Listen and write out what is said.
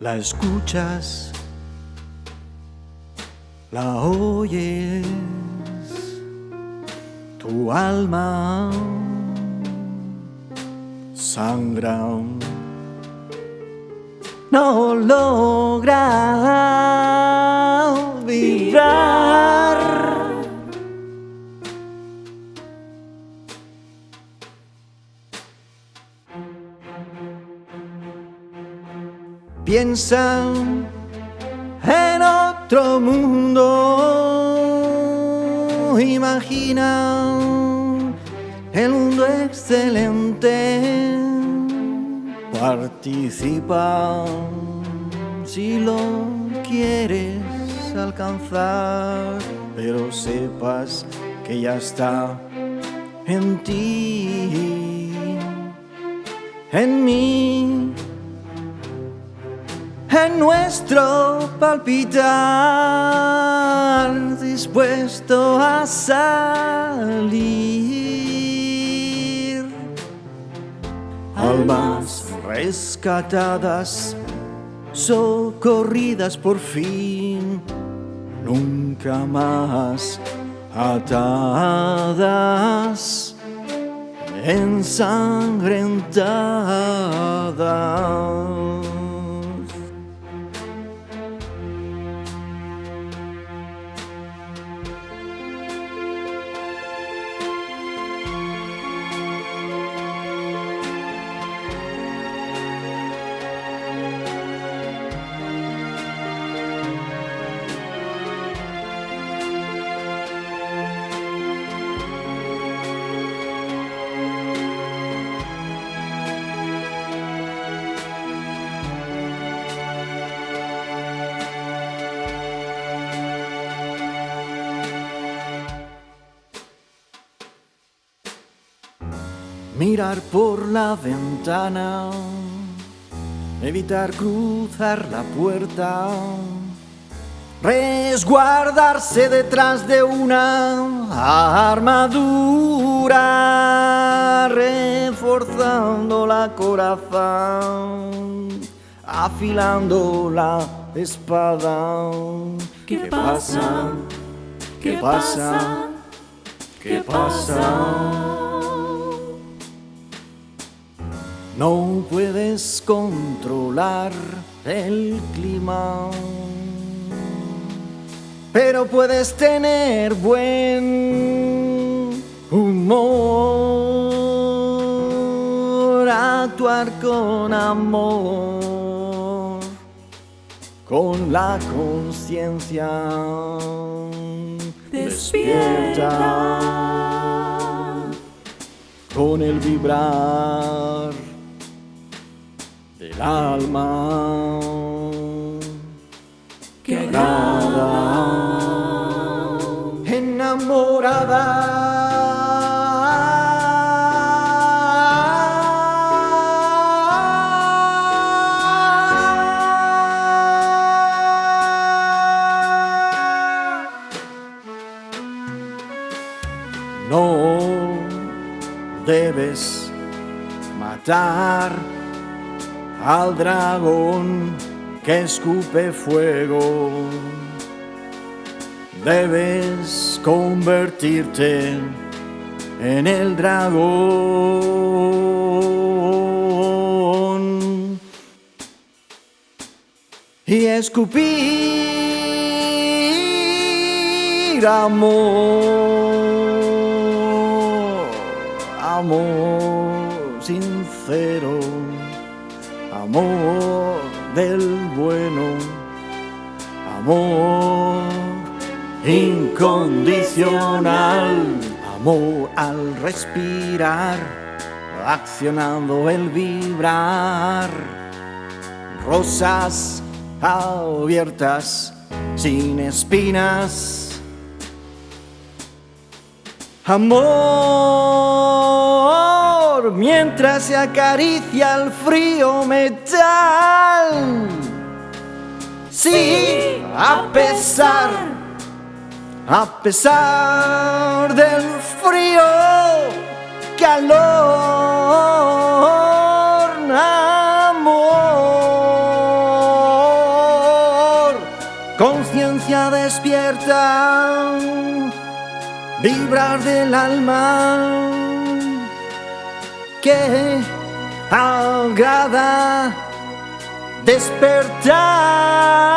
La escuchas, la oyes, tu alma sangra. No logra Piensa en otro mundo, imagina el mundo excelente, participa si lo quieres alcanzar, pero sepas que ya está en ti, en mí en nuestro palpitar, dispuesto a salir. Almas rescatadas, socorridas por fin, nunca más atadas, ensangrentadas. Mirar por la ventana, evitar cruzar la puerta, resguardarse detrás de una armadura, reforzando la corazón, afilando la espada. ¿Qué pasa? ¿Qué pasa? ¿Qué pasa? No puedes controlar el clima, pero puedes tener buen humor, actuar con amor, con la conciencia. Despierta. con el vibrar del alma Que agrada, enamorada. No debes matar al dragón que escupe fuego. Debes convertirte en el dragón y escupir amor, amor sincero amor del bueno, amor incondicional, amor al respirar, accionando el vibrar, rosas abiertas sin espinas. Amor, mientras se acaricia el frío metal. Sí, a pesar, a pesar del frío, calor, amor. conciencia despierta, vibrar del alma que agrada despertar